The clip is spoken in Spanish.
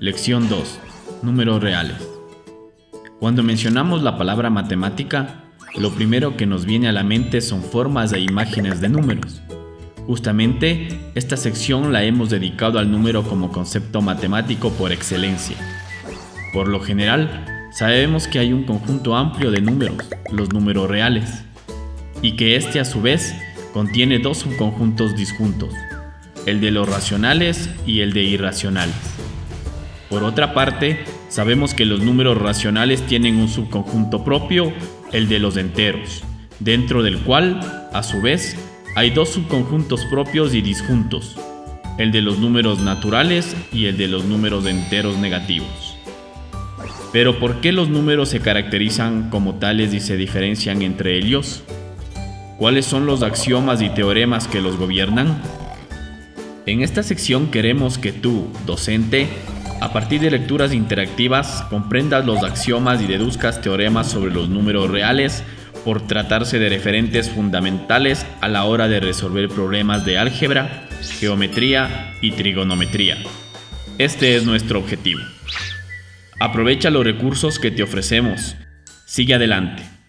Lección 2. Números reales. Cuando mencionamos la palabra matemática, lo primero que nos viene a la mente son formas e imágenes de números. Justamente, esta sección la hemos dedicado al número como concepto matemático por excelencia. Por lo general, sabemos que hay un conjunto amplio de números, los números reales, y que este a su vez contiene dos subconjuntos disjuntos, el de los racionales y el de irracionales. Por otra parte, sabemos que los números racionales tienen un subconjunto propio, el de los enteros, dentro del cual, a su vez, hay dos subconjuntos propios y disjuntos, el de los números naturales y el de los números enteros negativos. Pero ¿por qué los números se caracterizan como tales y se diferencian entre ellos? ¿Cuáles son los axiomas y teoremas que los gobiernan? En esta sección queremos que tú, docente, a partir de lecturas interactivas, comprendas los axiomas y deduzcas teoremas sobre los números reales por tratarse de referentes fundamentales a la hora de resolver problemas de álgebra, geometría y trigonometría. Este es nuestro objetivo. Aprovecha los recursos que te ofrecemos. Sigue adelante.